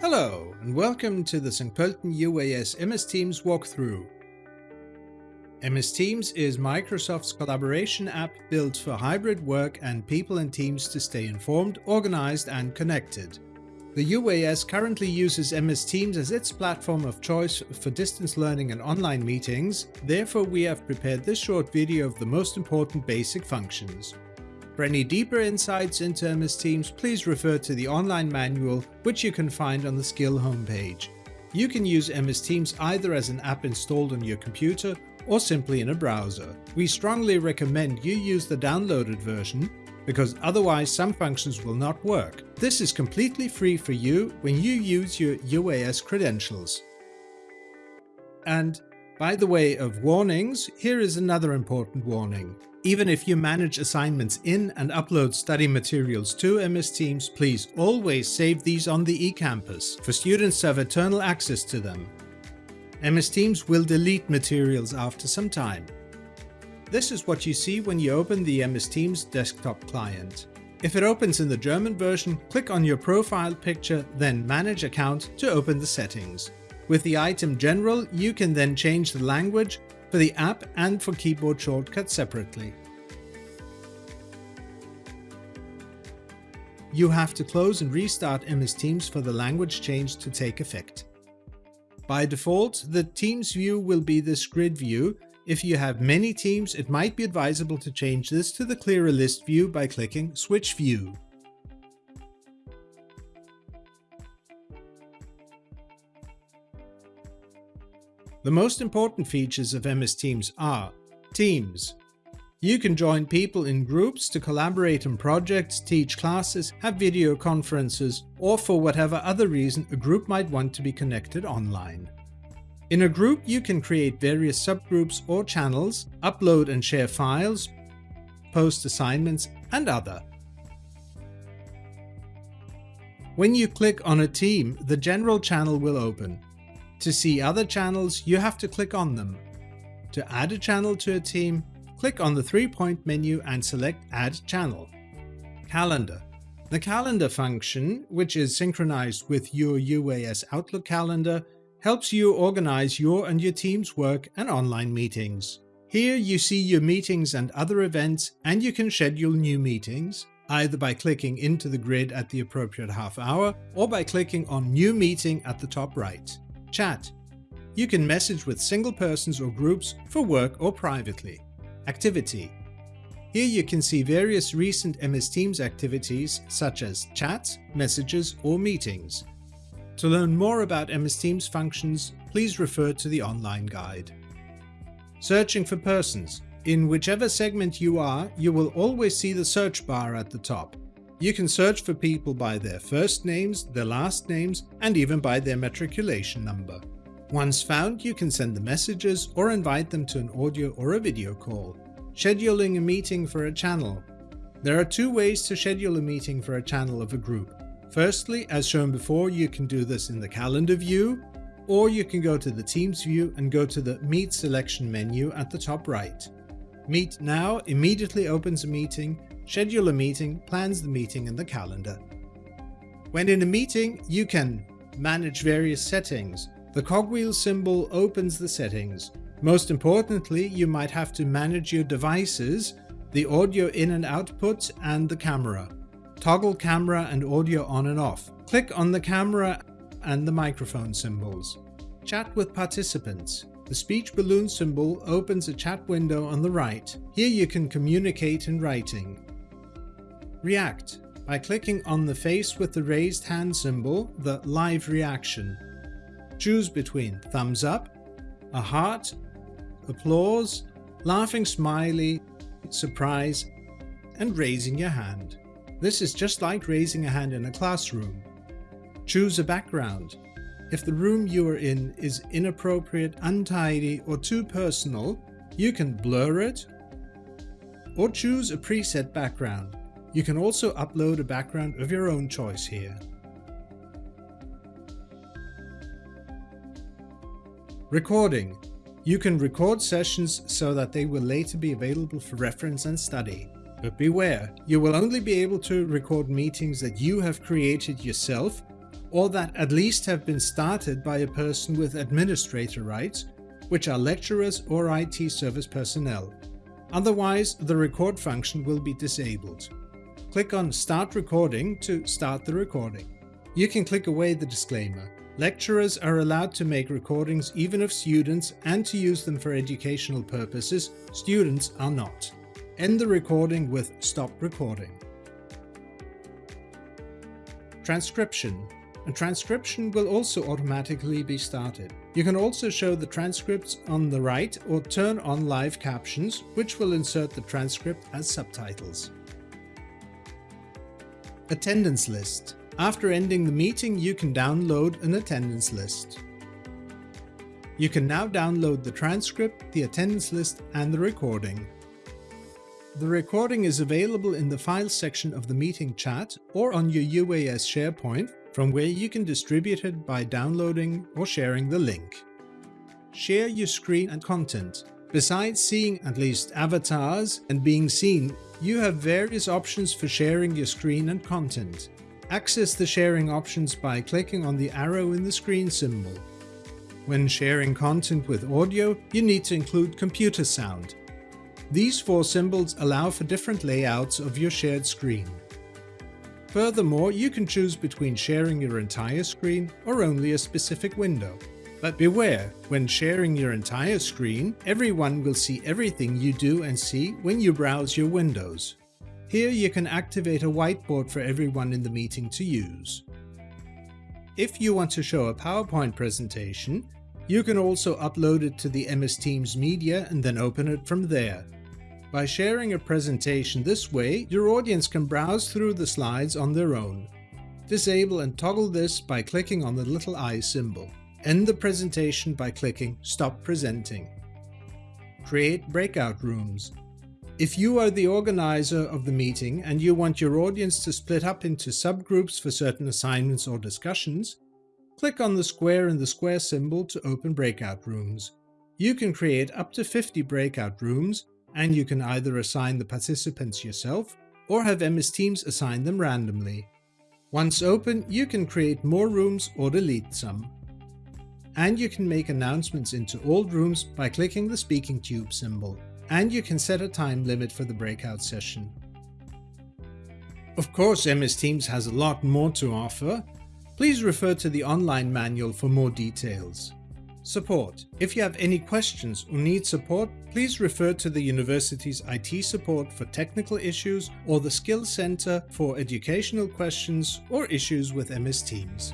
Hello, and welcome to the St. Pölten UAS MS Teams walkthrough. MS Teams is Microsoft's collaboration app built for hybrid work and people and teams to stay informed, organized and connected. The UAS currently uses MS Teams as its platform of choice for distance learning and online meetings, therefore we have prepared this short video of the most important basic functions. For any deeper insights into MS Teams, please refer to the online manual, which you can find on the skill homepage. You can use MS Teams either as an app installed on your computer or simply in a browser. We strongly recommend you use the downloaded version, because otherwise some functions will not work. This is completely free for you when you use your UAS credentials. And by the way of warnings, here is another important warning. Even if you manage assignments in and upload study materials to MS Teams, please always save these on the eCampus for students to have eternal access to them. MS Teams will delete materials after some time. This is what you see when you open the MS Teams desktop client. If it opens in the German version, click on your profile picture, then Manage Account to open the settings. With the item General, you can then change the language for the app and for keyboard shortcuts separately. You have to close and restart MS Teams for the language change to take effect. By default, the Teams view will be this grid view. If you have many teams, it might be advisable to change this to the clearer list view by clicking Switch View. The most important features of MS Teams are Teams. You can join people in groups to collaborate on projects, teach classes, have video conferences, or for whatever other reason a group might want to be connected online. In a group you can create various subgroups or channels, upload and share files, post assignments and other. When you click on a team, the general channel will open. To see other channels, you have to click on them. To add a channel to a team, click on the three-point menu and select Add Channel. Calendar. The calendar function, which is synchronized with your UAS Outlook calendar, helps you organize your and your team's work and online meetings. Here you see your meetings and other events and you can schedule new meetings, either by clicking into the grid at the appropriate half hour or by clicking on New Meeting at the top right. Chat. You can message with single persons or groups for work or privately. Activity. Here you can see various recent MS Teams activities such as chats, messages or meetings. To learn more about MS Teams functions, please refer to the online guide. Searching for persons. In whichever segment you are, you will always see the search bar at the top. You can search for people by their first names, their last names, and even by their matriculation number. Once found, you can send the messages or invite them to an audio or a video call. Scheduling a meeting for a channel. There are two ways to schedule a meeting for a channel of a group. Firstly, as shown before, you can do this in the calendar view, or you can go to the Teams view and go to the Meet selection menu at the top right. Meet Now immediately opens a meeting schedule a meeting, plans the meeting in the calendar. When in a meeting, you can manage various settings. The cogwheel symbol opens the settings. Most importantly, you might have to manage your devices, the audio in and output and the camera. Toggle camera and audio on and off. Click on the camera and the microphone symbols. Chat with participants. The speech balloon symbol opens a chat window on the right. Here you can communicate in writing. React by clicking on the face with the raised hand symbol, the live reaction. Choose between thumbs up, a heart, applause, laughing smiley, surprise, and raising your hand. This is just like raising a hand in a classroom. Choose a background. If the room you are in is inappropriate, untidy, or too personal, you can blur it or choose a preset background. You can also upload a background of your own choice here. Recording. You can record sessions so that they will later be available for reference and study. But beware, you will only be able to record meetings that you have created yourself or that at least have been started by a person with administrator rights, which are lecturers or IT service personnel. Otherwise, the record function will be disabled. Click on Start Recording to start the recording. You can click away the disclaimer. Lecturers are allowed to make recordings even of students and to use them for educational purposes, students are not. End the recording with Stop Recording. Transcription. A transcription will also automatically be started. You can also show the transcripts on the right or turn on live captions, which will insert the transcript as subtitles. Attendance list. After ending the meeting, you can download an attendance list. You can now download the transcript, the attendance list and the recording. The recording is available in the Files section of the meeting chat or on your UAS SharePoint, from where you can distribute it by downloading or sharing the link. Share your screen and content. Besides seeing at least avatars and being seen, you have various options for sharing your screen and content. Access the sharing options by clicking on the arrow in the screen symbol. When sharing content with audio, you need to include computer sound. These four symbols allow for different layouts of your shared screen. Furthermore, you can choose between sharing your entire screen or only a specific window. But beware, when sharing your entire screen, everyone will see everything you do and see when you browse your windows. Here you can activate a whiteboard for everyone in the meeting to use. If you want to show a PowerPoint presentation, you can also upload it to the MS Teams media and then open it from there. By sharing a presentation this way, your audience can browse through the slides on their own. Disable and toggle this by clicking on the little eye symbol. End the presentation by clicking Stop Presenting. Create breakout rooms. If you are the organizer of the meeting and you want your audience to split up into subgroups for certain assignments or discussions, click on the square and the square symbol to open breakout rooms. You can create up to 50 breakout rooms and you can either assign the participants yourself or have MS Teams assign them randomly. Once open, you can create more rooms or delete some. And you can make announcements into all rooms by clicking the speaking tube symbol. And you can set a time limit for the breakout session. Of course MS Teams has a lot more to offer. Please refer to the online manual for more details. Support. If you have any questions or need support, please refer to the university's IT support for technical issues or the Skills Center for educational questions or issues with MS Teams.